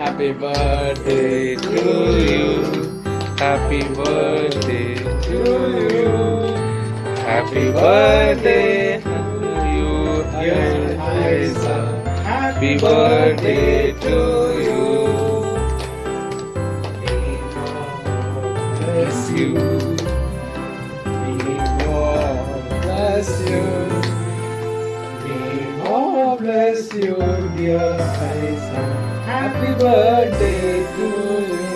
Happy birthday to you. Happy birthday to you. Happy birthday to you, Isa. Happy birthday to you. Bless you. May God bless you. May God bless you, dear Isa. Happy birthday to you.